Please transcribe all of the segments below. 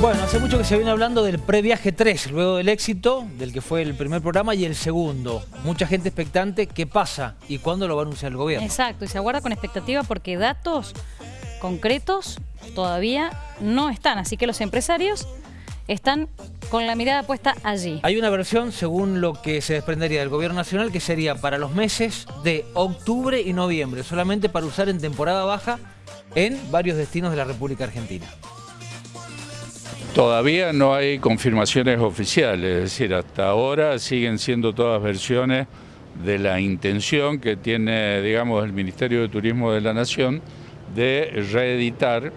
Bueno, hace mucho que se viene hablando del previaje 3, luego del éxito, del que fue el primer programa y el segundo. Mucha gente expectante, ¿qué pasa y cuándo lo va a anunciar el gobierno? Exacto, y se aguarda con expectativa porque datos concretos todavía no están, así que los empresarios están con la mirada puesta allí. Hay una versión, según lo que se desprendería del gobierno nacional, que sería para los meses de octubre y noviembre, solamente para usar en temporada baja en varios destinos de la República Argentina. Todavía no hay confirmaciones oficiales, es decir, hasta ahora siguen siendo todas versiones de la intención que tiene, digamos, el Ministerio de Turismo de la Nación de reeditar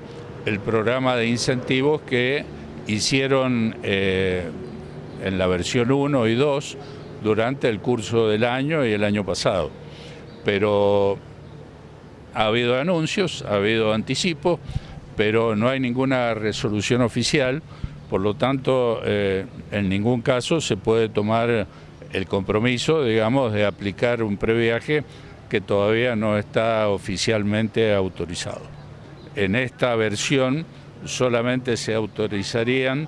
el programa de incentivos que hicieron eh, en la versión 1 y 2 durante el curso del año y el año pasado. Pero ha habido anuncios, ha habido anticipos, pero no hay ninguna resolución oficial, por lo tanto, eh, en ningún caso se puede tomar el compromiso, digamos, de aplicar un previaje que todavía no está oficialmente autorizado. En esta versión solamente se autorizarían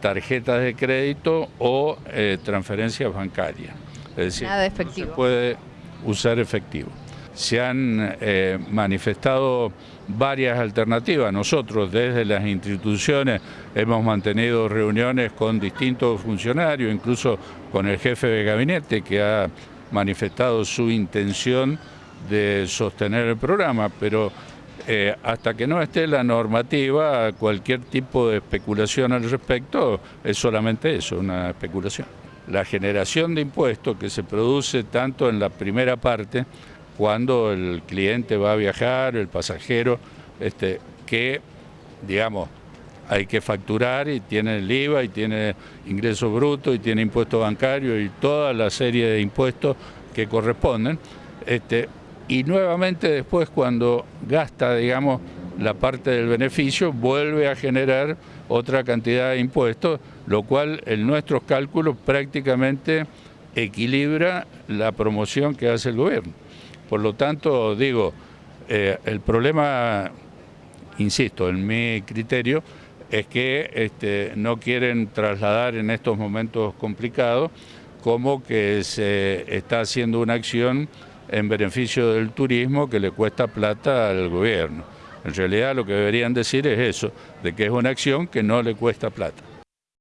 tarjetas de crédito o eh, transferencias bancarias. Es decir, no se puede usar efectivo se han eh, manifestado varias alternativas. Nosotros desde las instituciones hemos mantenido reuniones con distintos funcionarios, incluso con el jefe de gabinete que ha manifestado su intención de sostener el programa, pero eh, hasta que no esté la normativa, cualquier tipo de especulación al respecto es solamente eso, una especulación. La generación de impuestos que se produce tanto en la primera parte cuando el cliente va a viajar, el pasajero, este, que, digamos, hay que facturar y tiene el IVA y tiene ingreso bruto y tiene impuesto bancario y toda la serie de impuestos que corresponden. Este, y nuevamente después cuando gasta, digamos, la parte del beneficio, vuelve a generar otra cantidad de impuestos, lo cual en nuestros cálculos prácticamente equilibra la promoción que hace el gobierno. Por lo tanto, digo, eh, el problema, insisto, en mi criterio, es que este, no quieren trasladar en estos momentos complicados como que se está haciendo una acción en beneficio del turismo que le cuesta plata al gobierno. En realidad lo que deberían decir es eso, de que es una acción que no le cuesta plata.